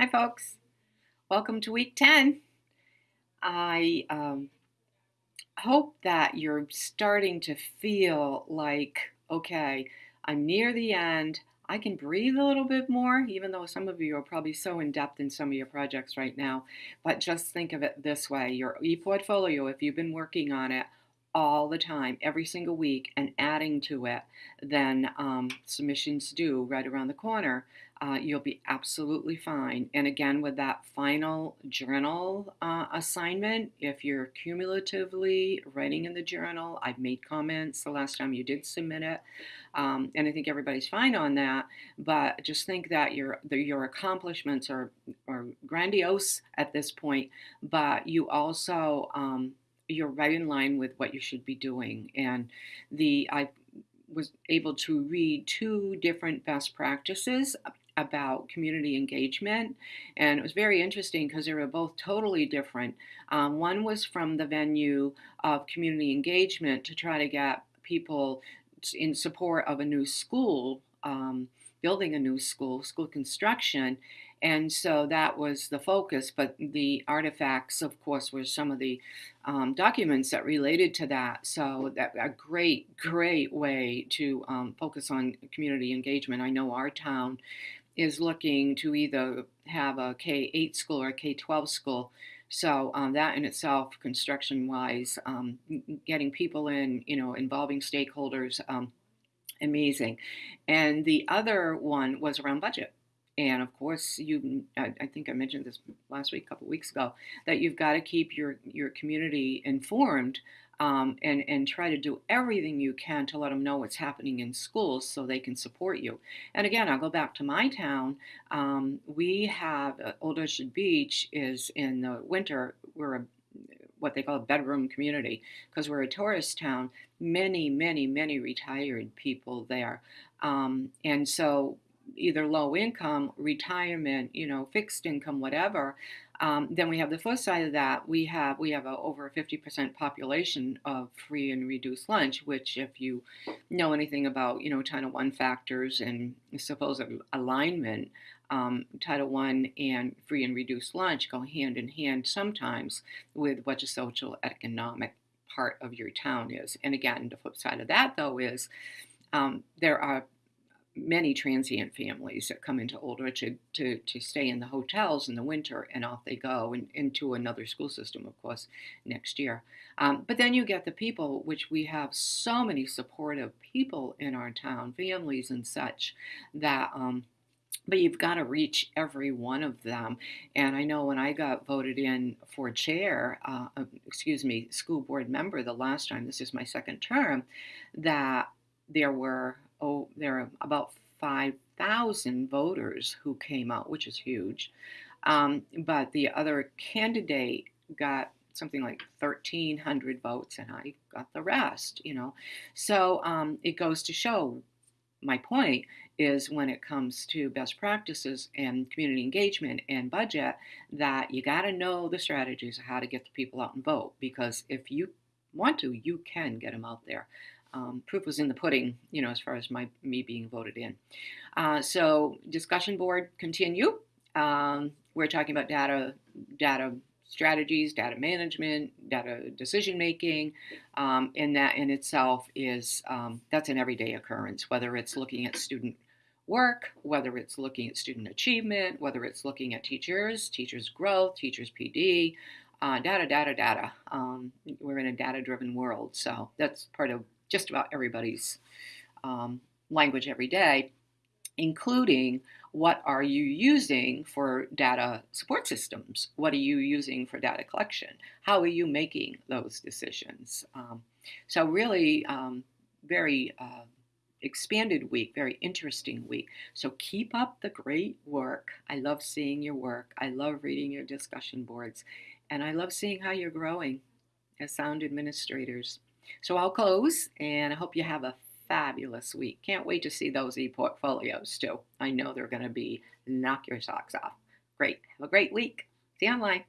Hi, folks. Welcome to week 10. I um, hope that you're starting to feel like, okay, I'm near the end. I can breathe a little bit more, even though some of you are probably so in depth in some of your projects right now. But just think of it this way your e portfolio, if you've been working on it, all the time, every single week, and adding to it than um, submissions due right around the corner, uh, you'll be absolutely fine. And again, with that final journal uh, assignment, if you're cumulatively writing in the journal, I've made comments the last time you did submit it, um, and I think everybody's fine on that. But just think that your your accomplishments are are grandiose at this point, but you also um, you're right in line with what you should be doing. And the I was able to read two different best practices about community engagement, and it was very interesting because they were both totally different. Um, one was from the venue of community engagement to try to get people in support of a new school, um, building a new school, school construction, and so that was the focus. But the artifacts, of course, were some of the um, documents that related to that. So that a great, great way to um, focus on community engagement. I know our town is looking to either have a K 8 school or a K 12 school. So um, that in itself, construction wise, um, getting people in, you know, involving stakeholders, um, amazing. And the other one was around budget. And of course, you, I, I think I mentioned this last week, a couple weeks ago, that you've got to keep your, your community informed um, and, and try to do everything you can to let them know what's happening in schools so they can support you. And again, I'll go back to my town. Um, we have uh, Old Orchard Beach is in the winter, we're a what they call a bedroom community because we're a tourist town. Many, many, many retired people there. Um, and so either low income, retirement, you know, fixed income, whatever. Um, then we have the flip side of that. We have we have a, over a 50% population of free and reduced lunch, which if you know anything about you know Title One factors and supposed alignment, um, Title One and free and reduced lunch go hand in hand sometimes with what the social economic part of your town is. And again, the flip side of that though is um, there are many transient families that come into Old Orchard to, to stay in the hotels in the winter and off they go and into another school system, of course, next year. Um, but then you get the people, which we have so many supportive people in our town, families and such, that. Um, but you've got to reach every one of them. And I know when I got voted in for chair, uh, excuse me, school board member the last time, this is my second term, that there were oh, there are about 5,000 voters who came out, which is huge. Um, but the other candidate got something like 1,300 votes, and I got the rest, you know. So um, it goes to show my point is when it comes to best practices and community engagement and budget that you got to know the strategies of how to get the people out and vote because if you want to you can get them out there um, proof was in the pudding, you know, as far as my me being voted in. Uh, so discussion board continue. Um, we're talking about data data strategies, data management, data decision making, um, and that in itself is um, that's an everyday occurrence. Whether it's looking at student work, whether it's looking at student achievement, whether it's looking at teachers, teachers growth, teachers PD, uh, data, data, data. Um, we're in a data driven world, so that's part of just about everybody's um, language every day, including what are you using for data support systems? What are you using for data collection? How are you making those decisions? Um, so really um, very uh, expanded week, very interesting week. So keep up the great work. I love seeing your work. I love reading your discussion boards. And I love seeing how you're growing as sound administrators. So I'll close and I hope you have a fabulous week. Can't wait to see those e-portfolios too. I know they're going to be knock your socks off. Great. Have a great week. See you online.